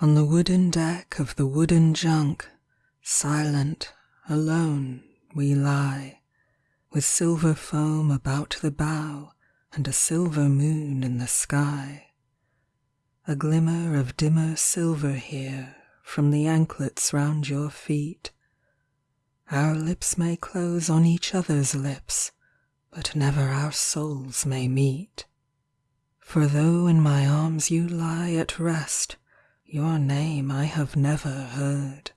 On the wooden deck of the wooden junk, Silent, alone, we lie, With silver foam about the bow And a silver moon in the sky. A glimmer of dimmer silver here From the anklets round your feet. Our lips may close on each other's lips, But never our souls may meet. For though in my arms you lie at rest Your name I have never heard.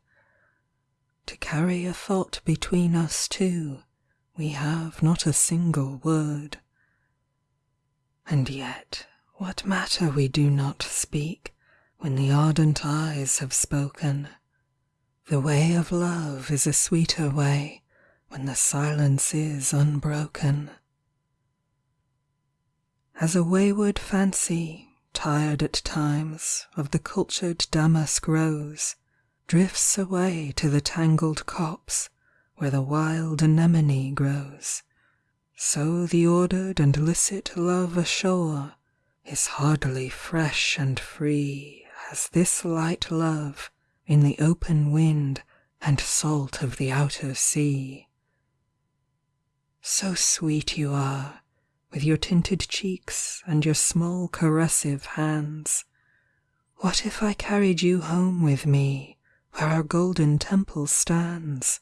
To carry a thought between us two We have not a single word. And yet what matter we do not speak When the ardent eyes have spoken. The way of love is a sweeter way When the silence is unbroken. As a wayward fancy, tired at times Of the cultured damask rose, Drifts away to the tangled copse Where the wild anemone grows, So the ordered and licit love ashore Is hardly fresh and free As this light love in the open wind And salt of the outer sea. So sweet you are, with your tinted cheeks And your small caressive hands. What if I carried you home with me Where our golden temple stands?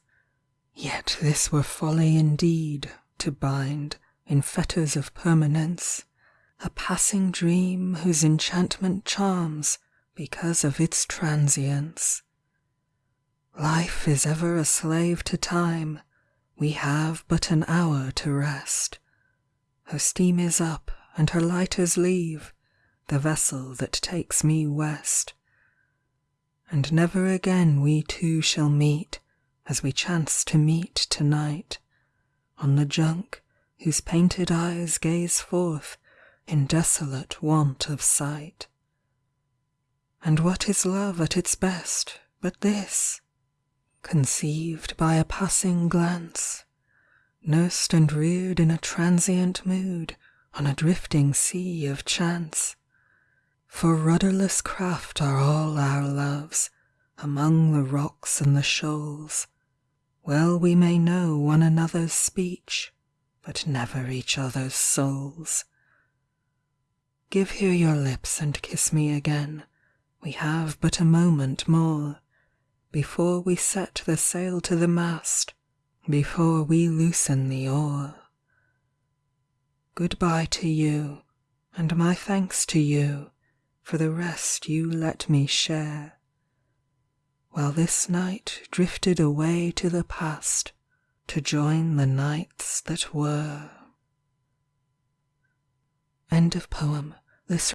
Yet this were folly indeed, to bind In fetters of permanence A passing dream whose enchantment charms Because of its transience. Life is ever a slave to time, We have but an hour to rest. Her steam is up and her lighters leave The vessel that takes me west. And never again we two shall meet As we chance to meet to night, On the junk whose painted eyes gaze forth In desolate want of sight. And what is love at its best but this? Conceived by a passing glance Nursed and reared in a transient mood On a drifting sea of chance. For rudderless craft are all our loves Among the rocks and the shoals. Well we may know one another's speech But never each other's souls. Give here your lips and kiss me again, We have but a moment more, Before we set the sail to the mast before we loosen the oar. Good bye to you, and my thanks to you For the rest you let me share, While this night drifted away to the past To join the nights that were. End of poem. This